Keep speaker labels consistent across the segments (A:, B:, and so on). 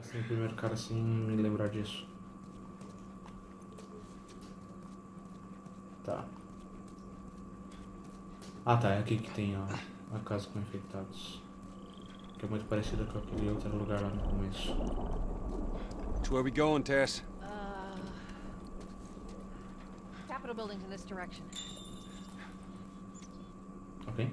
A: Assim, o primeiro cara sem me lembrar disso. Tá. Ah tá, é aqui que tem a, a casa com infectados. Que é muito parecida com aquele outro lugar lá no começo.
B: Which way we going, Tess?
C: Uh, Capitol buildings in this direction.
A: Ok?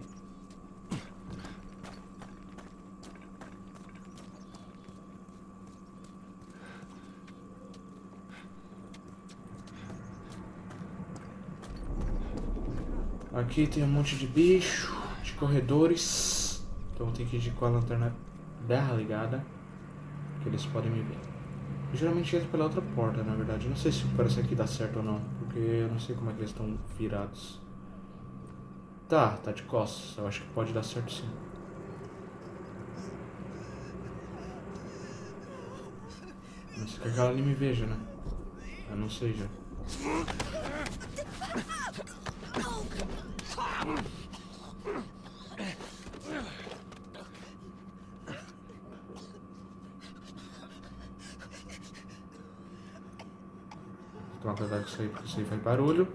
A: Aqui tem um monte de bicho, de corredores. Então tem que ir com a lanterna berra ligada. Que eles podem me ver. Eu geralmente entro pela outra porta, na verdade. Eu não sei se parece aqui dá certo ou não. Porque eu não sei como é que eles estão virados. Tá, tá de costas. Eu acho que pode dar certo sim. Não sei que ali me veja, né? Eu não sei já. Vou tomar cuidado com isso aí, faz barulho.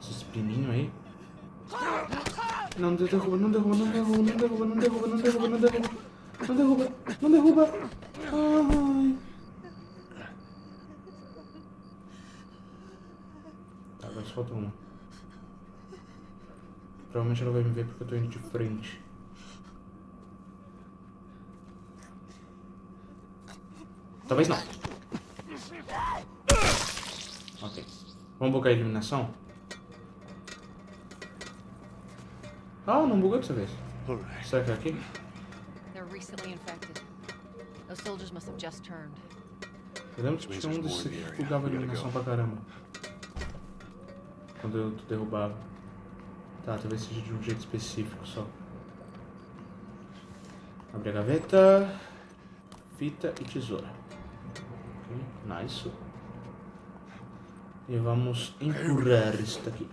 A: Esses pininhos aí. Não derruba, não derruba, não derruba, não derruba, não derruba, não derruba, não derruba. Não derruba, não derruba. Ai. Tá, agora só falta uma. Provavelmente ela vai me ver porque eu tô indo de frente. Talvez não. Vamos bugar a iluminação? Ah, não bugou dessa vez. Será que é aqui?
C: They're recently infected. Those soldiers must have just turned.
A: Eu lembro que tinha um desses que bugava a iluminação pra caramba. Quando eu derrubava. Tá, talvez seja de um jeito específico só. Abre a gaveta. Fita e tesoura. Ok, nice. E vamos empurrar isso daqui.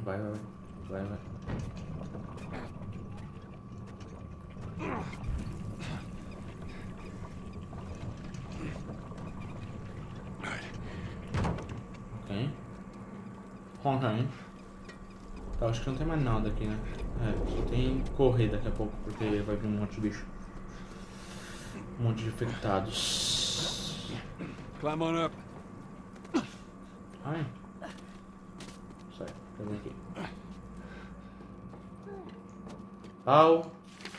A: Vai, vai, vai. Vai. Ok. Ok. Tá, acho que não tem mais nada aqui, né? É, só tem correr daqui a pouco, porque vai vir um monte de bicho. Um monte de infectados.
B: Climb on up.
A: Ai. Sai, cadê aqui? Pau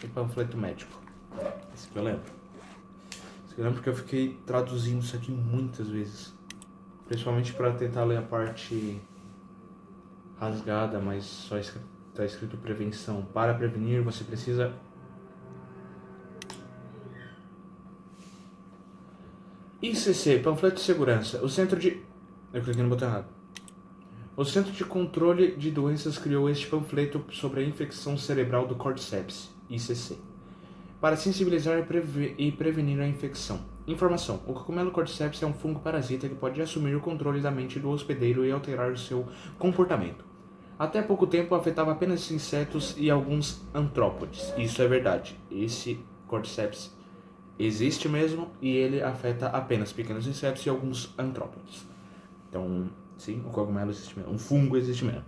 A: e panfleto médico. Esse que eu lembro. Esse que eu lembro porque eu fiquei traduzindo isso aqui muitas vezes. Principalmente para tentar ler a parte rasgada, mas só está escrito prevenção. Para prevenir, você precisa ICC, panfleto de segurança. O centro de. Eu cliquei no botão errado. O Centro de Controle de Doenças criou este panfleto sobre a infecção cerebral do cordyceps, ICC, para sensibilizar e, preve prevenir a infecção. Informação: O cogumelo cordyceps é um fungo parasita que pode assumir o controle da mente do hospedeiro e alterar seu comportamento. Até pouco tempo afetava apenas insetos e alguns antrópodes. Isso é verdade. Esse cordyceps existe mesmo e ele afeta apenas pequenos insetos e alguns antrópodes. Então, sim, o cogumelo existe mesmo. Um fungo existe mesmo.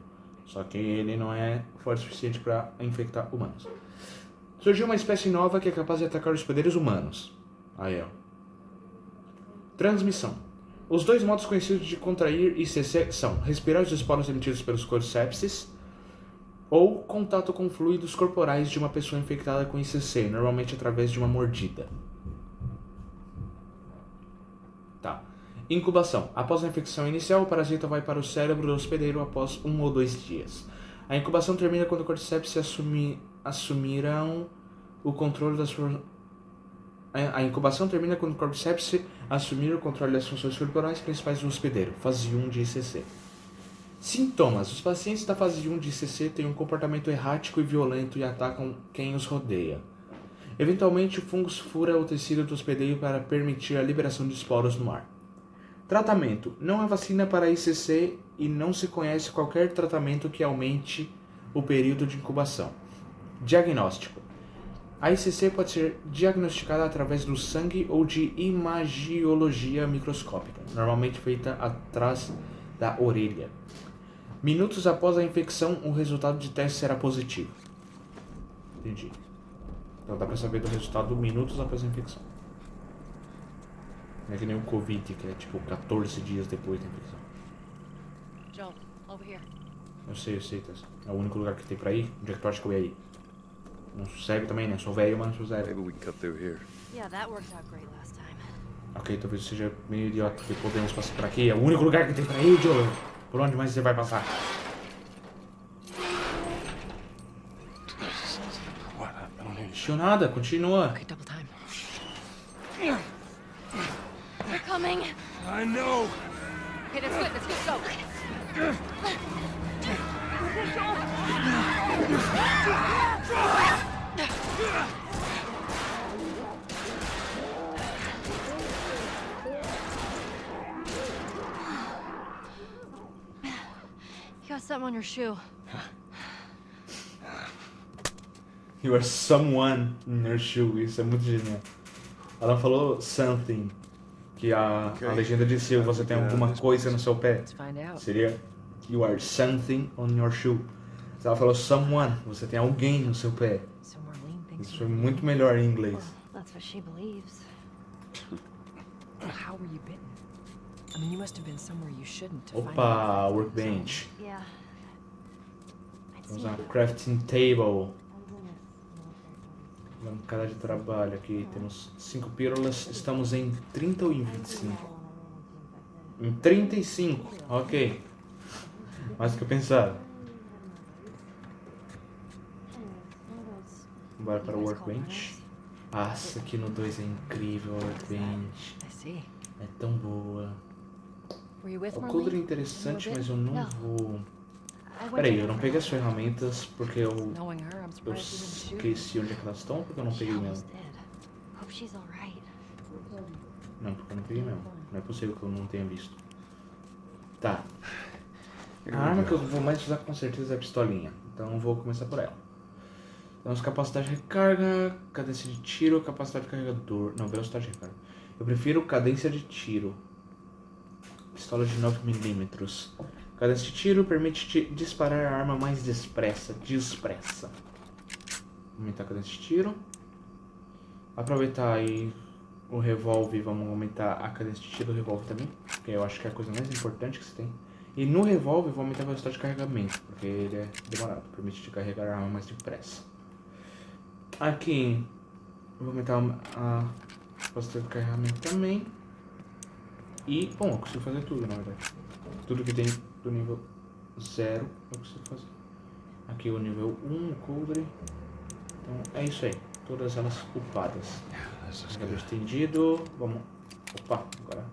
A: Só que ele não é forte o suficiente para infectar humanos. Surgiu uma espécie nova que é capaz de atacar os poderes humanos. Aí, ó. Transmissão. Os dois modos conhecidos de contrair ICC são respirar os esporos emitidos pelos cordycepses ou contato com fluidos corporais de uma pessoa infectada com ICC, normalmente através de uma mordida. Tá. Incubação. Após a infecção inicial, o parasita vai para o cérebro do hospedeiro após um ou dois dias. A incubação termina quando o cordyceps assumi, assumirão o controle das a incubação termina quando o cordyceps assumir o controle das funções corporais principais do hospedeiro, fase 1 de ICC. Sintomas. Os pacientes da fase 1 de ICC têm um comportamento errático e violento e atacam quem os rodeia. Eventualmente, o fungo fura o tecido do hospedeiro para permitir a liberação de esporos no ar. Tratamento. Não há vacina para ICC e não se conhece qualquer tratamento que aumente o período de incubação. Diagnóstico. A ICC pode ser diagnosticada através do sangue ou de imagiologia microscópica, normalmente feita atrás da orelha. Minutos após a infecção, o resultado de teste será positivo. Entendi. Então dá pra saber do resultado minutos após a infecção. Não é que nem o Covid, que é tipo 14 dias depois da infecção.
C: Joe, over here.
A: Eu sei, eu sei, Tess. É o único lugar que tem pra ir. Onde é que tu acha que eu ia ir? Não cego também, né? Sou velho, mas não sou
B: Maybe
A: cego.
B: we can cut through here.
C: Yeah, that worked out great last time.
A: Ok, talvez seja meio idiota, porque podemos passar por aqui. É o único lugar que tem pra ir, Joe. Por onde mais você vai passar? Deixou nada, continua.
C: Okay, coming.
B: I know.
C: Okay, that's good. That's good. Go. You got something on your shoe.
A: You are someone in your shoe. Isso é muito genial. Ela falou something. Que a, a legenda disse se você tem alguma coisa no seu pé. Seria You are something on your shoe. Se ela falou someone, você tem alguém no seu pé. Isso foi muito melhor em inglês.
D: That's what she believes.
E: How were you bitten? I mean, you must have been somewhere you shouldn't to find
A: Opa, workbench.
D: Seen
A: uma crafting table. Bancada de trabalho aqui. Temos 5 pílulas. Estamos em 30 ou em 25? Em 35. Ok. Mais do que eu pensava. Bora para o workbench. Nossa, aqui no 2 é incrível a workbench. É tão boa. O coldre é interessante, mas eu Não. vou... Peraí, eu não peguei as ferramentas porque eu, eu esqueci onde é que elas estão, porque eu não peguei mesmo. Não, porque eu não peguei mesmo. Não é possível que eu não tenha visto. Tá. A arma que eu vou mais usar com certeza é a pistolinha. Então eu vou começar por ela. Temos capacidade de recarga, cadência de tiro, capacidade de carregador. Não, velocidade de recarga. Eu prefiro cadência de tiro. Pistola de 9mm. Cadência de tiro permite te disparar a arma mais expressa. Dispressa. Aumentar a cadência de tiro. Aproveitar aí o revólver, vamos aumentar a cadência de tiro do revólver também. Que eu acho que é a coisa mais importante que você tem. E no revólver vou aumentar a velocidade de carregamento, porque ele é demorado, permite te carregar a arma mais depressa. Aqui vou aumentar a velocidade de carregamento também. E, bom, eu consigo fazer tudo na verdade. Tudo que tem do nível 0 eu consigo fazer. Aqui o nível 1, o coldre. Então é isso aí. Todas elas upadas.
B: Good.
A: estendido. Vamos. Opa, agora.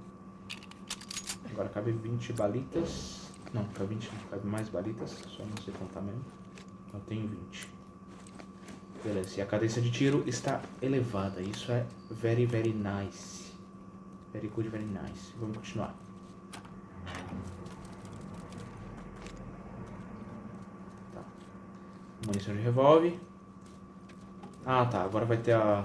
A: Agora cabe 20 balitas. Não, cabe 20, não, cabe mais balitas. Só não sei contar mesmo. Eu tenho 20. Beleza, e a cadência de tiro está elevada. Isso é very, very nice. Very good, very nice. Vamos continuar. Tá. Munição de revólver. Ah, tá. Agora vai ter a...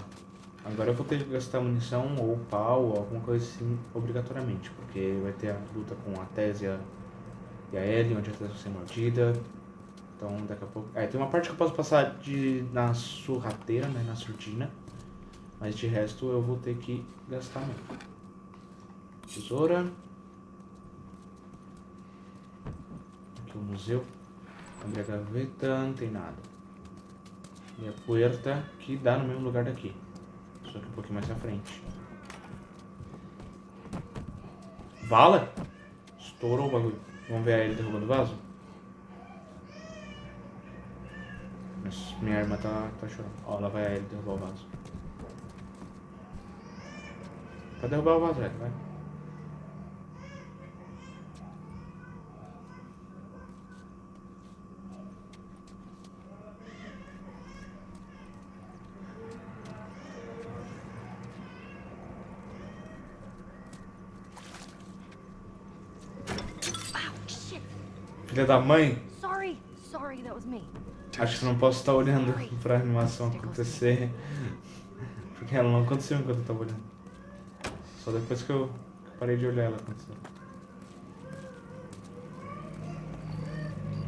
A: Agora eu vou ter que gastar munição ou pau ou alguma coisa assim obrigatoriamente. Porque vai ter a luta com a Tésia e a Ellie, onde a Tésia vai ser mordida. Então daqui a pouco... É, tem uma parte que eu posso passar de... na surrateira, né? Na surdina. Mas de resto eu vou ter que gastar mesmo. Tesoura. Aqui o museu. Abrir a gaveta, não tem nada. E a puerta que dá no mesmo lugar daqui. Só que um pouquinho mais à frente. Vala? Estourou o bagulho. Vamos ver ele derrubando o vaso? Minha irmã tá, tá chorando. Ó, lá vai ele derrubar o vaso. Vai derrubar o vaso, velho, vai. Filha da mãe.
D: Sorry. Sorry, that was me.
A: Acho que não posso estar olhando pra animação acontecer. Porque ela não aconteceu enquanto eu tava olhando. Só depois que eu parei de olhar ela aconteceu.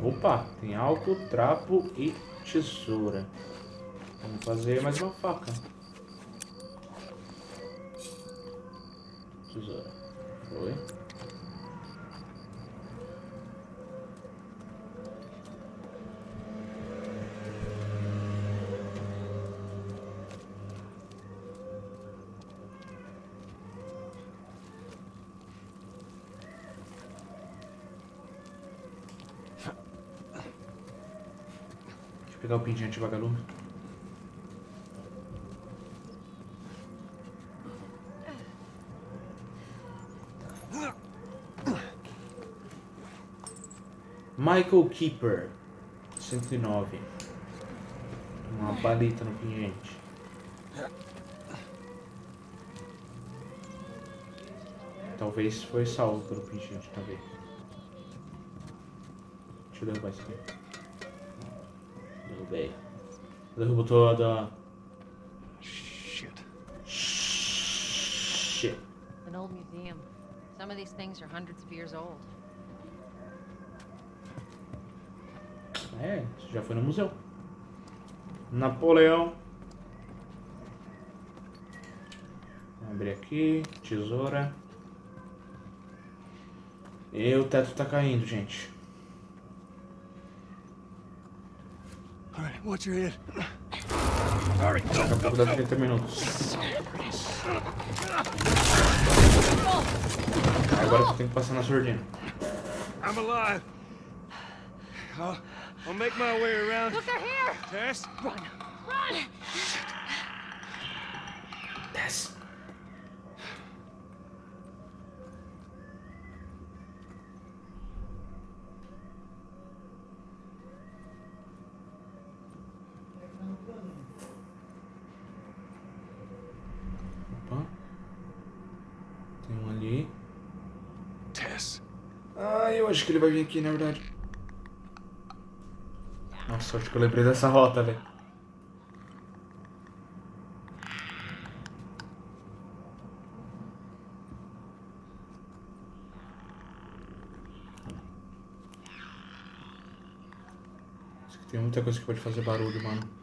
A: Opa, tem álcool, trapo e tesoura. Vamos fazer mais uma faca. Tesoura. Foi. Pegar o pintinho anti-vagalume. Michael Keeper, 109. Uma balita no pingente. Talvez foi salvo pelo pingente também. Deixa eu derrubar isso aqui. Derrubei. Derrubou toda.
B: Shit.
A: Shit.
C: An old museum. Some of these things are hundreds of years old.
A: É, isso já foi no museu. Napoleão. Vamos abrir aqui. Tesoura. E o teto tá caindo, gente.
B: Watch your head.
A: Daqui a pouco dá 30 minutos. Agora você tem que passar na surdina.
B: I'm alive. I'll, I'll make my way around.
C: Look, they're here!
B: Tess?
C: Run! Run!
A: Desce. Que ele vai vir aqui, na verdade. Nossa, acho que eu lembrei dessa rota, velho. Tem muita coisa que pode fazer barulho, mano.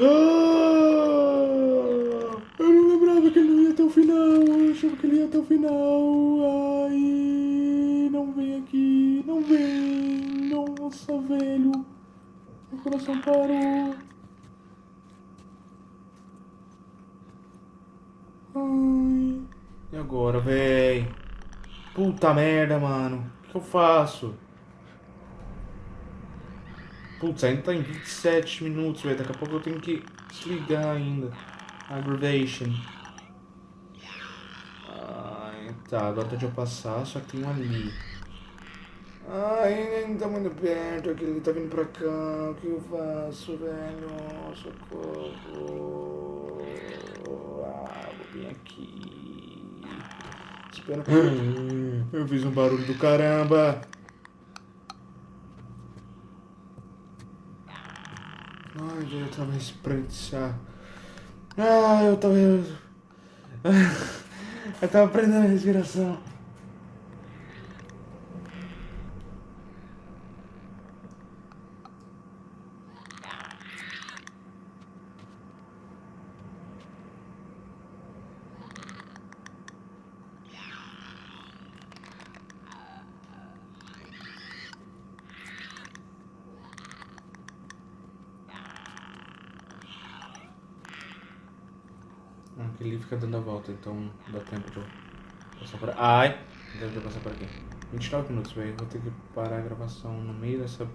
A: Ah! Eu não lembrava que ele não ia até o final. Eu achava que ele ia até o final. Ai, não vem aqui. Não vem. Nossa, velho. Meu coração parou. Ai. E agora, véi? Puta merda, mano. O que eu faço? Putz, ainda tá em 27 minutos, velho. Daqui a pouco eu tenho que desligar ainda. Aggravation. Tá, agora tá de eu passar, só que tem um ali. Ai, ainda tá muito perto, aquele tá vindo pra cá. O que eu faço, velho? Socorro. Ah, vou vir aqui. Espera. Eu fiz um barulho do caramba. Ai, eu tava espreguiçar. Ah, eu tava. Eu tava prendendo a respiração. Ali fica dando a volta, então dá tempo de eu passar por Ai! Deve de passar por aqui. 29 minutos, velho. Vou ter que parar a gravação no meio dessa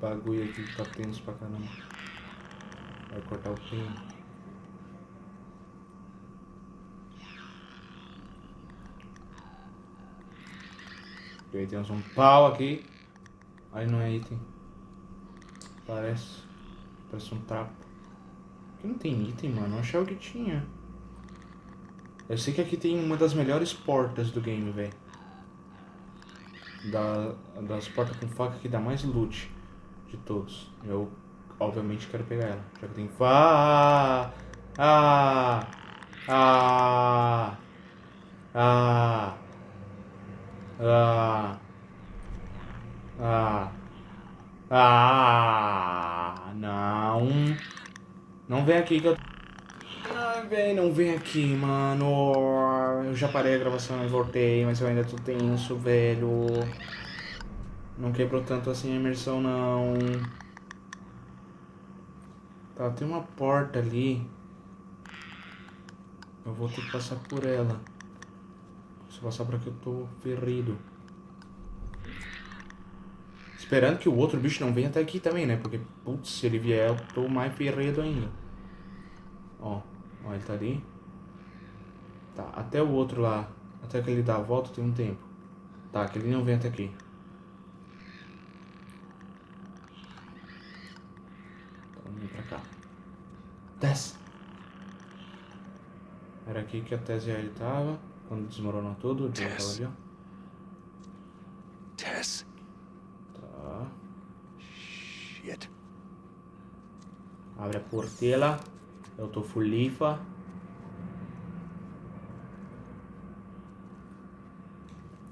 A: bagulho aqui que tá tenso pra caramba. Vai cortar o fim. Aí temos um pau aqui. Aí não é item. Parece. Parece um trapo. Aqui não tem item, mano. Eu achava que tinha. Eu sei que aqui tem uma das melhores portas do game, velho. da, das portas com faca que dá mais loot de todos. Eu, obviamente, quero pegar ela. Já que tem fa... Ah! Ah! Ah! Ah! Ah! Ah! Não! Não vem aqui que eu... Vem, não vem aqui, mano. Eu já parei a gravação e voltei, mas eu ainda tô tenso, velho. Não quebrou tanto assim a imersão, não. Tá, tem uma porta ali. Eu vou ter que passar por ela. Se passar por aqui eu tô ferrido. Esperando que o outro bicho não venha até aqui também, né? Porque, putz, se ele vier eu tô mais ferrido ainda. Ó, ó, ele tá ali. Tá, até o outro lá, até que ele dá a volta tem um tempo. Tá, que ele não vem até aqui. Então vem pra cá. Desce! Era aqui que a Tess ele tava, quando desmoronou tudo, tava ali, ó.
B: Tess?
A: Tá.
B: Shit.
A: Abre a portela. Eu tô fulifa.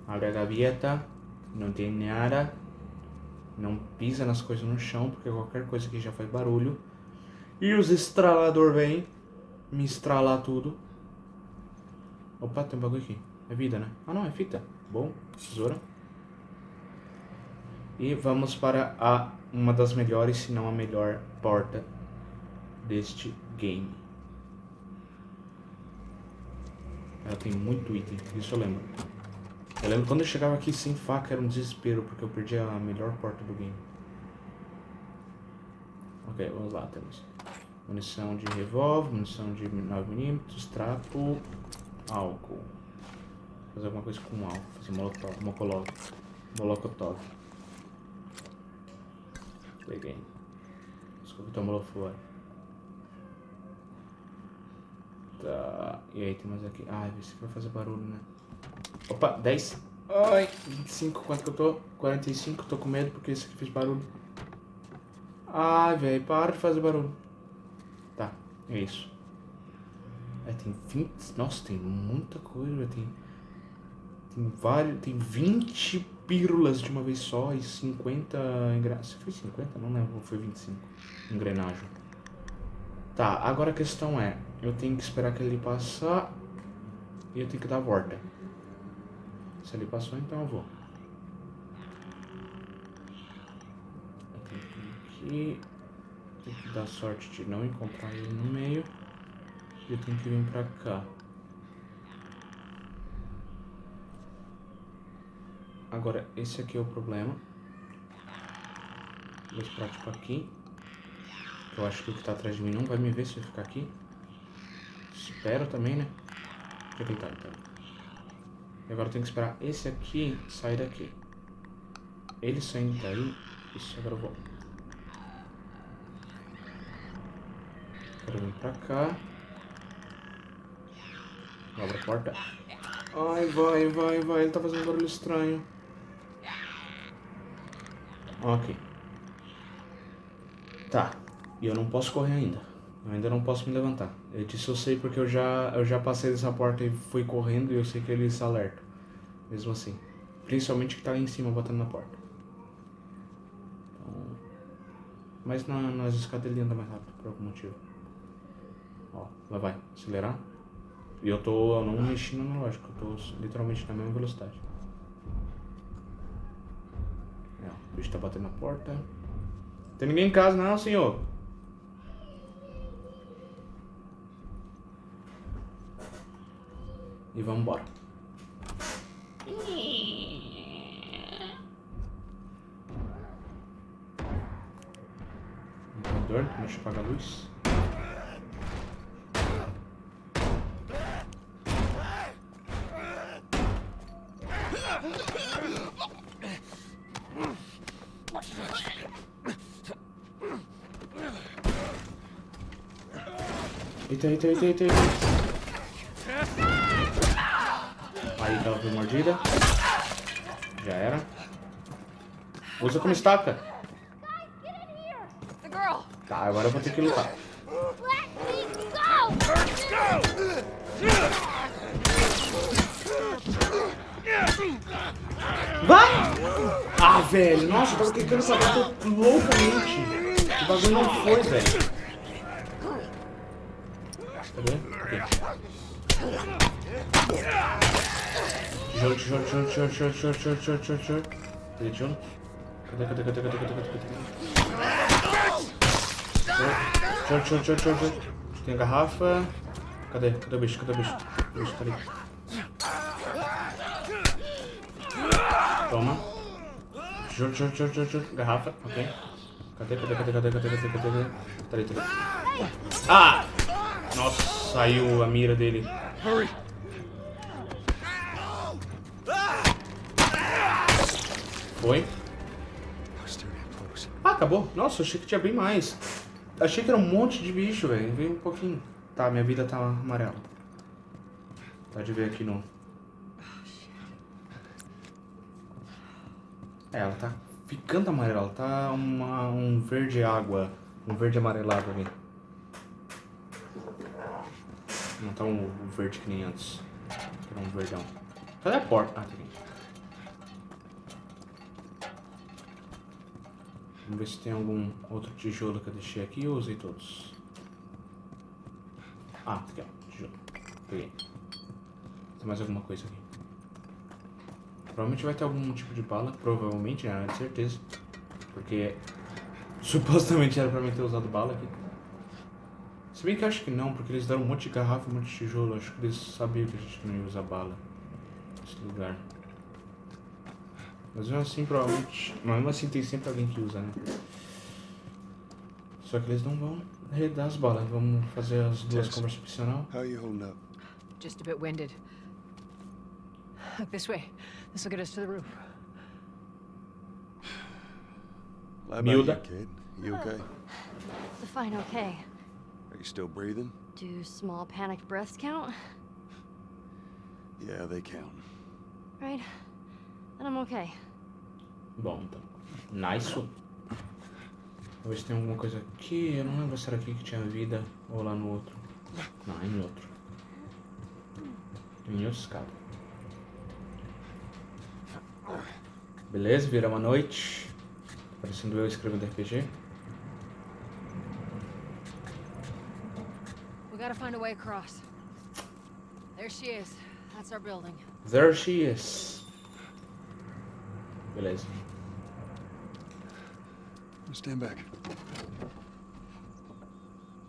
A: Abre a gaveta. Não tem nada. Não pisa nas coisas no chão, porque qualquer coisa aqui já faz barulho. E os estralador vem me estralar tudo. Opa, tem um bagulho aqui. É vida, né? Ah, não, é fita. Bom, tesoura. E vamos para a uma das melhores, se não a melhor porta deste game. Ela tem muito item, isso eu lembro. Eu lembro quando eu chegava aqui sem faca era um desespero, porque eu perdi a melhor porta do game. Ok, vamos lá, temos munição de revólver, munição de 9mm, trapo, álcool. Fazer alguma coisa com álcool, fazer molotov, mocolov, molotov. Peguei. Desculpa, tomou fora. Tá. E aí tem mais aqui. Ai, se vai fazer barulho, né? Opa, 10. Ai, 25. Quanto que eu tô? 45. Tô com medo porque esse aqui fez barulho. Ai, velho, para de fazer barulho. Tá, é isso. É, tem 20. Nossa, tem muita coisa, velho. Tem. Tem vários. Tem 20 pílulas de uma vez só e 50 engrenagens. Foi 50? Não lembro, foi 25 engrenagem. Tá, agora a questão é, eu tenho que esperar que ele passar e eu tenho que dar a volta. Se ele passou, então eu vou. Eu tenho que aqui. Tenho que dar sorte de não encontrar ele no meio. E eu tenho que vir pra cá. Agora, esse aqui é o problema. Vou esperar tipo aqui. Eu acho que o que tá atrás de mim não vai me ver se eu ficar aqui. Espero também, né? Deixa eu tentar então. E agora eu tenho que esperar esse aqui sair daqui. Ele saindo daí. Isso, agora eu vou. Quero vir pra cá. Abre a porta. Ai, vai, vai, vai. Ele tá fazendo um barulho estranho. Ok. Tá. E eu não posso correr ainda. Eu ainda não posso me levantar. Eu disse eu sei porque eu já, eu já passei dessa porta e fui correndo e eu sei que eles alertam. Mesmo assim. Principalmente que tá ali em cima batendo na porta. Então... Mas na, nas escadas ele anda mais rápido por algum motivo. Ó, lá vai. Acelerar. E eu tô eu não mexendo no lógico, eu tô literalmente na mesma velocidade. É, o bicho tá batendo na porta. Tem ninguém em casa não, senhor? E vamos embora. Computador, deixa eu apagar a luz. Eita, eita, eita, eita, eita. Já era. Usa como estaca. Tá, agora eu vou ter que lutar. Vai! Ah, velho, nossa, eu tava tentando pra bater loucamente. O bagulho não foi, velho. Cadê? Aqui. Tijolo, tijolo, tijolo, tijolo, tijolo, tijolo, tijolo, tijolo, tijolo. Cadê tijolo? Cadê, cadê, cadê, cadê, cadê, cadê, cadê? Tijolo, tijolo, tijolo, tijolo, tijolo. Tem a garrafa. Cadê? Cadê o bicho? Cadê o bicho? O bicho tá ali. Toma. Tijolo, tijolo, tijolo, tijolo, tijolo. Garrafa, ok. Cadê, cadê, cadê, cadê, cadê, cadê, cadê? Tá ali, tá ali. Ah! Nossa, saiu a mira dele.
B: Hurry!
A: Foi.
B: Close.
A: Ah, acabou. Nossa, achei que tinha bem mais. Achei que era um monte de bicho, velho. Veio um pouquinho. Tá, minha vida tá amarela. Pode ver aqui no... É, ela tá ficando amarela. Ela tá uma, um verde água. Um verde amarelado ali. Não tá um verde que nem antes. Era um verdão. Cadê a porta? Ah, tá aqui. Vamos ver se tem algum outro tijolo que eu deixei aqui ou usei todos. Ah, aqui ó, tijolo. Peguei. Tem mais alguma coisa aqui. Provavelmente vai ter algum tipo de bala. Provavelmente, né? De certeza. Porque supostamente era pra mim ter usado bala aqui. Se bem que acho que não, porque eles deram um monte de garrafa, um monte de tijolo. Acho que eles sabiam que a gente não ia usar bala nesse lugar. Mas mesmo assim, provavelmente. Mas mesmo assim, tem sempre alguém que usa, né? Só que eles não vão redar as balas. Vamos fazer as duas conversas opcional.
B: How you holding up?
E: Just a bit winded. Look this way. This will get us to the roof.
A: Milda.
B: you, kid. You okay?
D: Fine, okay.
B: Are you still breathing?
D: Do small panicked breaths count?
B: Yeah, they count.
D: Right? Then I'm okay.
A: Bom, então. Nice. Vou ver se tem alguma coisa aqui. Eu não lembro se era aqui que tinha vida ou lá no outro. Não, é em outro. Em outro escada. Beleza, vira uma noite. Parecendo eu escrevendo RPG.
C: We gotta find a way across. There she is. That's our building.
A: There she is. Beleza.
B: Stand back.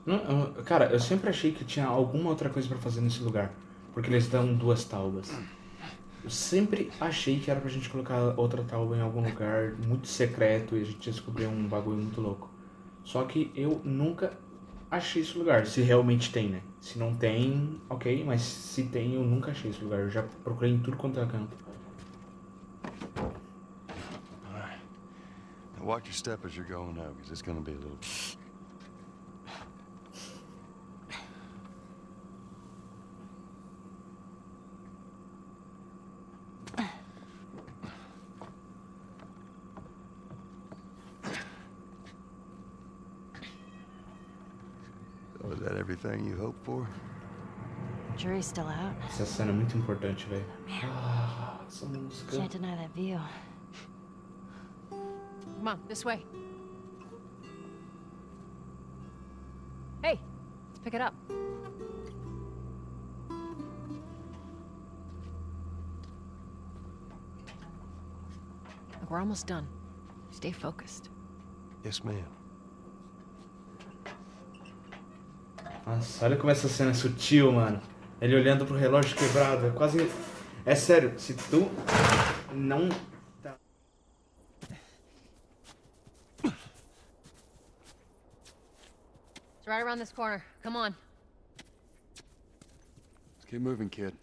A: Não, eu- cara, eu sempre achei que tinha alguma outra coisa pra fazer nesse lugar. Porque eles dão duas taubas. Eu sempre achei que era pra gente colocar outra tauba em algum lugar muito secreto e a gente descobrir um bagulho muito louco. Só que eu nunca achei esse lugar. Se realmente tem, né? Se não tem, ok. Mas se tem, eu nunca achei esse lugar. Eu já procurei em tudo quanto é canto.
B: Watch your step as you're going up, because it's gonna be a little. So is that everything you hoped for?
D: Jury's still out.
A: Essa cena é muito importante, velho. Ah, essa música.
D: Can't deny that view.
C: Come on, this way. Hey, let's pick it up. Look, we're almost done. Stay focused.
B: Yes, ma'am.
A: Nossa, olha como essa cena é sutil, mano. Ele olhando pro relógio quebrado. É quase. É sério, se tu não.
C: Around this corner. Come on.
B: Let's keep moving, kid.